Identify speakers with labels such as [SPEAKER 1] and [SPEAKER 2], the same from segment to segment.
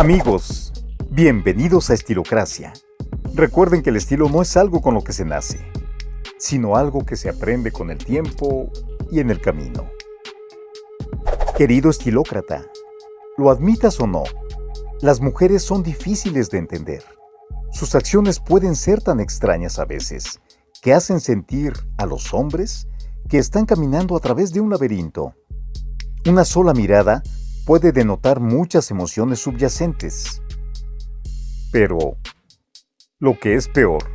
[SPEAKER 1] Amigos, bienvenidos a Estilocracia. Recuerden que el estilo no es algo con lo que se nace, sino algo que se aprende con el tiempo y en el camino. Querido estilócrata, lo admitas o no, las mujeres son difíciles de entender. Sus acciones pueden ser tan extrañas a veces que hacen sentir a los hombres que están caminando a través de un laberinto. Una sola mirada puede denotar muchas emociones subyacentes. Pero, lo que es peor,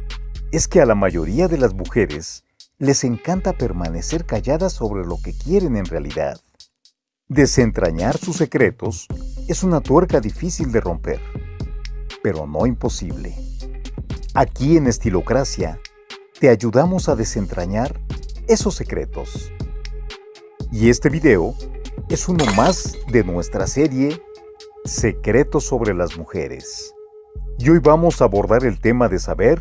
[SPEAKER 1] es que a la mayoría de las mujeres les encanta permanecer calladas sobre lo que quieren en realidad. Desentrañar sus secretos es una tuerca difícil de romper, pero no imposible. Aquí en Estilocracia te ayudamos a desentrañar esos secretos. Y este video es uno más de nuestra serie Secretos sobre las mujeres. Y hoy vamos a abordar el tema de saber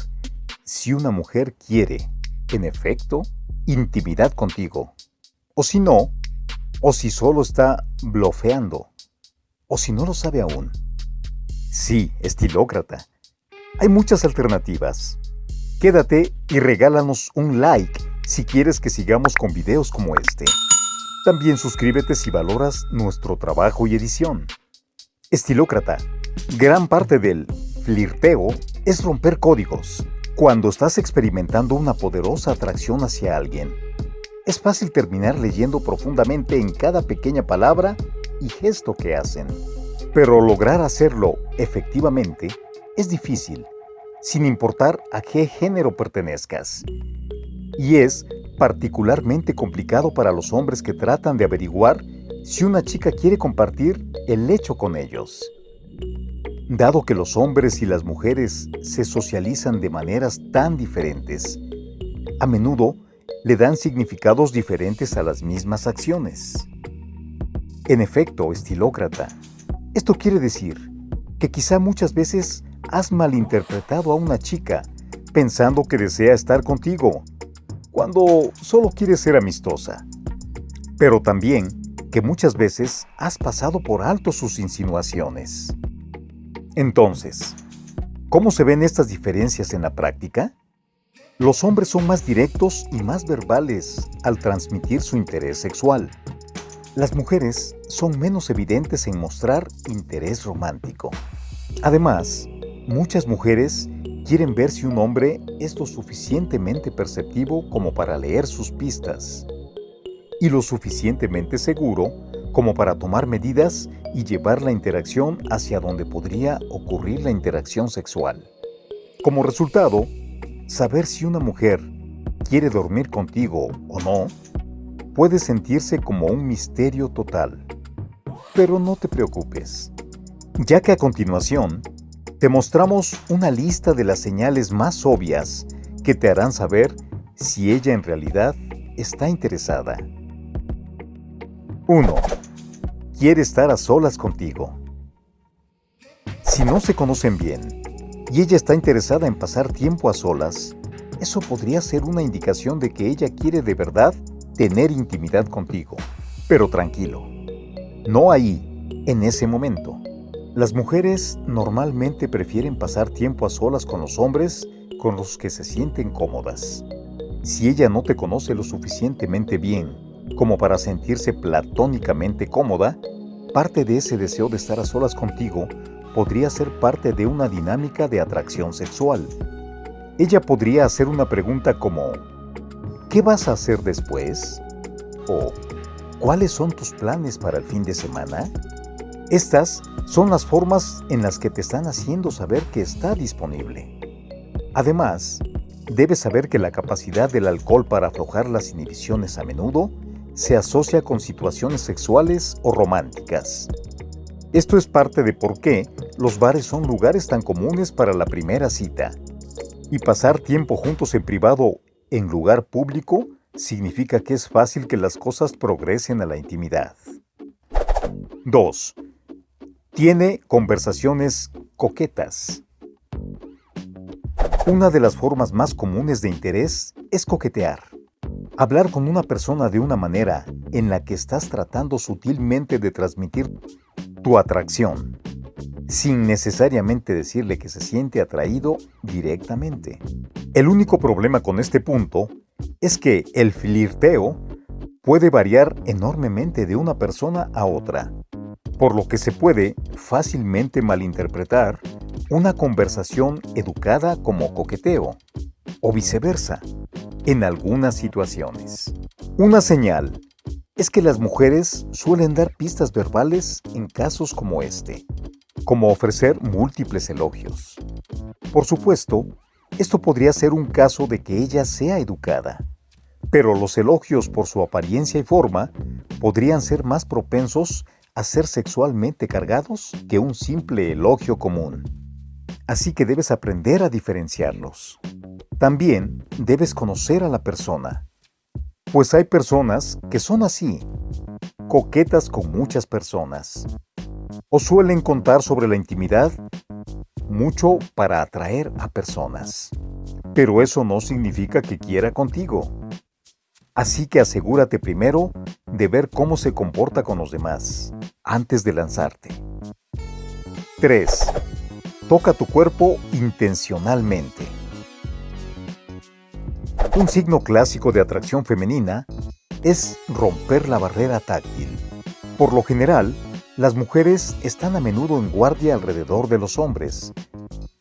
[SPEAKER 1] si una mujer quiere, en efecto, intimidad contigo, o si no, o si solo está blofeando, o si no lo sabe aún. Sí, estilócrata. Hay muchas alternativas. Quédate y regálanos un like si quieres que sigamos con videos como este. También suscríbete si valoras nuestro trabajo y edición. Estilócrata. Gran parte del flirteo es romper códigos. Cuando estás experimentando una poderosa atracción hacia alguien, es fácil terminar leyendo profundamente en cada pequeña palabra y gesto que hacen. Pero lograr hacerlo efectivamente es difícil, sin importar a qué género pertenezcas. Y es particularmente complicado para los hombres que tratan de averiguar si una chica quiere compartir el hecho con ellos. Dado que los hombres y las mujeres se socializan de maneras tan diferentes, a menudo le dan significados diferentes a las mismas acciones. En efecto, estilócrata, esto quiere decir que quizá muchas veces has malinterpretado a una chica pensando que desea estar contigo cuando solo quieres ser amistosa. Pero también que muchas veces has pasado por alto sus insinuaciones. Entonces, ¿cómo se ven estas diferencias en la práctica? Los hombres son más directos y más verbales al transmitir su interés sexual. Las mujeres son menos evidentes en mostrar interés romántico. Además, muchas mujeres quieren ver si un hombre es lo suficientemente perceptivo como para leer sus pistas y lo suficientemente seguro como para tomar medidas y llevar la interacción hacia donde podría ocurrir la interacción sexual. Como resultado, saber si una mujer quiere dormir contigo o no puede sentirse como un misterio total. Pero no te preocupes, ya que a continuación te mostramos una lista de las señales más obvias que te harán saber si ella en realidad está interesada. 1. Quiere estar a solas contigo. Si no se conocen bien y ella está interesada en pasar tiempo a solas, eso podría ser una indicación de que ella quiere de verdad tener intimidad contigo. Pero tranquilo, no ahí, en ese momento. Las mujeres normalmente prefieren pasar tiempo a solas con los hombres con los que se sienten cómodas. Si ella no te conoce lo suficientemente bien como para sentirse platónicamente cómoda, parte de ese deseo de estar a solas contigo podría ser parte de una dinámica de atracción sexual. Ella podría hacer una pregunta como ¿Qué vas a hacer después? o ¿Cuáles son tus planes para el fin de semana? Estas son las formas en las que te están haciendo saber que está disponible. Además, debes saber que la capacidad del alcohol para aflojar las inhibiciones a menudo se asocia con situaciones sexuales o románticas. Esto es parte de por qué los bares son lugares tan comunes para la primera cita. Y pasar tiempo juntos en privado en lugar público significa que es fácil que las cosas progresen a la intimidad. 2. Tiene conversaciones coquetas. Una de las formas más comunes de interés es coquetear. Hablar con una persona de una manera en la que estás tratando sutilmente de transmitir tu atracción. sin necesariamente decirle que se siente atraído directamente. El único problema con este punto es que el flirteo puede variar enormemente de una persona a otra, por lo que se puede fácilmente malinterpretar una conversación educada como coqueteo, o viceversa, en algunas situaciones. Una señal es que las mujeres suelen dar pistas verbales en casos como este, como ofrecer múltiples elogios. Por supuesto, esto podría ser un caso de que ella sea educada, pero los elogios por su apariencia y forma podrían ser más propensos a ser sexualmente cargados que un simple elogio común. Así que debes aprender a diferenciarlos. También debes conocer a la persona, pues hay personas que son así, coquetas con muchas personas, o suelen contar sobre la intimidad mucho para atraer a personas. Pero eso no significa que quiera contigo. Así que asegúrate primero de ver cómo se comporta con los demás antes de lanzarte. 3. Toca tu cuerpo intencionalmente. Un signo clásico de atracción femenina es romper la barrera táctil. Por lo general, las mujeres están a menudo en guardia alrededor de los hombres,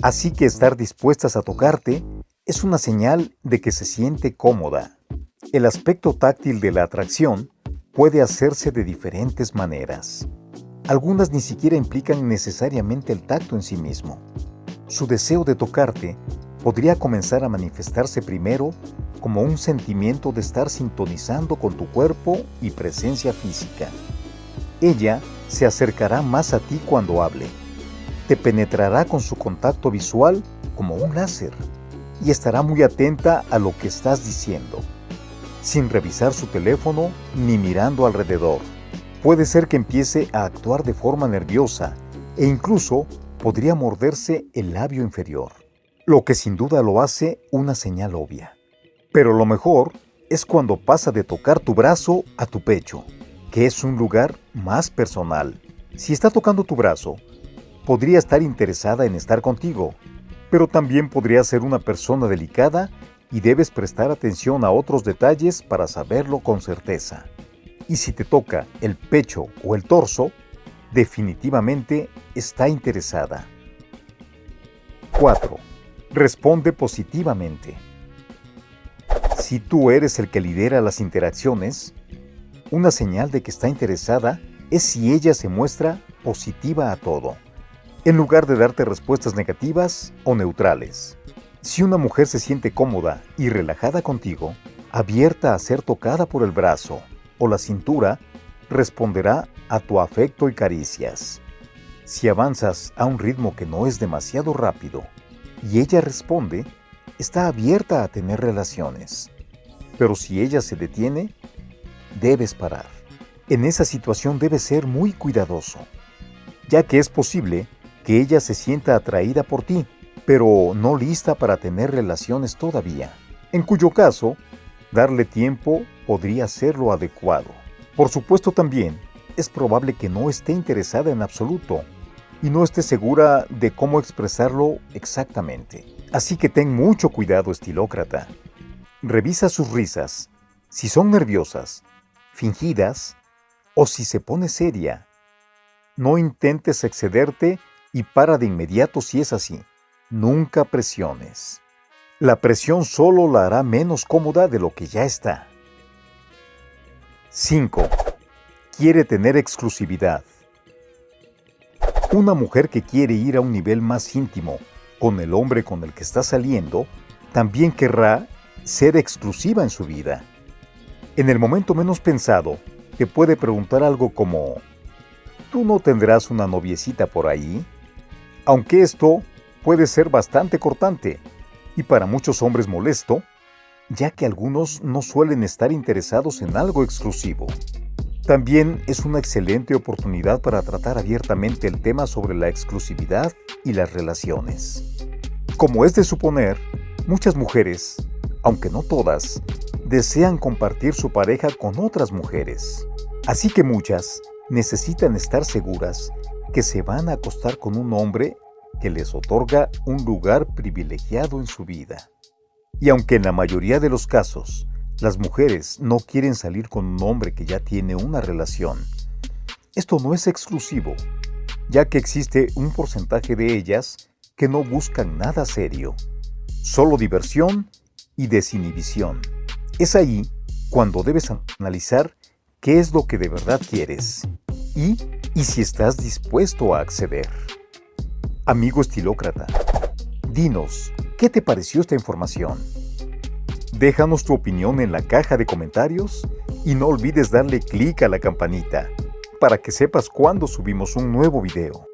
[SPEAKER 1] así que estar dispuestas a tocarte es una señal de que se siente cómoda. El aspecto táctil de la atracción puede hacerse de diferentes maneras. Algunas ni siquiera implican necesariamente el tacto en sí mismo. Su deseo de tocarte podría comenzar a manifestarse primero como un sentimiento de estar sintonizando con tu cuerpo y presencia física. Ella se acercará más a ti cuando hable. Te penetrará con su contacto visual como un láser y estará muy atenta a lo que estás diciendo sin revisar su teléfono ni mirando alrededor. Puede ser que empiece a actuar de forma nerviosa e incluso podría morderse el labio inferior, lo que sin duda lo hace una señal obvia. Pero lo mejor es cuando pasa de tocar tu brazo a tu pecho, que es un lugar más personal. Si está tocando tu brazo, podría estar interesada en estar contigo, pero también podría ser una persona delicada y debes prestar atención a otros detalles para saberlo con certeza. Y si te toca el pecho o el torso, definitivamente está interesada. 4. Responde positivamente. Si tú eres el que lidera las interacciones, una señal de que está interesada es si ella se muestra positiva a todo, en lugar de darte respuestas negativas o neutrales. Si una mujer se siente cómoda y relajada contigo, abierta a ser tocada por el brazo o la cintura, responderá a tu afecto y caricias. Si avanzas a un ritmo que no es demasiado rápido y ella responde, está abierta a tener relaciones. Pero si ella se detiene, debes parar. En esa situación debes ser muy cuidadoso, ya que es posible que ella se sienta atraída por ti pero no lista para tener relaciones todavía, en cuyo caso, darle tiempo podría ser lo adecuado. Por supuesto también, es probable que no esté interesada en absoluto y no esté segura de cómo expresarlo exactamente. Así que ten mucho cuidado, estilócrata. Revisa sus risas, si son nerviosas, fingidas o si se pone seria. No intentes excederte y para de inmediato si es así. Nunca presiones. La presión solo la hará menos cómoda de lo que ya está. 5. Quiere tener exclusividad. Una mujer que quiere ir a un nivel más íntimo con el hombre con el que está saliendo, también querrá ser exclusiva en su vida. En el momento menos pensado, te puede preguntar algo como, ¿tú no tendrás una noviecita por ahí? Aunque esto puede ser bastante cortante y para muchos hombres molesto, ya que algunos no suelen estar interesados en algo exclusivo. También es una excelente oportunidad para tratar abiertamente el tema sobre la exclusividad y las relaciones. Como es de suponer, muchas mujeres, aunque no todas, desean compartir su pareja con otras mujeres. Así que muchas necesitan estar seguras que se van a acostar con un hombre que les otorga un lugar privilegiado en su vida. Y aunque en la mayoría de los casos las mujeres no quieren salir con un hombre que ya tiene una relación, esto no es exclusivo, ya que existe un porcentaje de ellas que no buscan nada serio, solo diversión y desinhibición. Es ahí cuando debes analizar qué es lo que de verdad quieres y, y si estás dispuesto a acceder. Amigo estilócrata, dinos, ¿qué te pareció esta información? Déjanos tu opinión en la caja de comentarios y no olvides darle clic a la campanita para que sepas cuando subimos un nuevo video.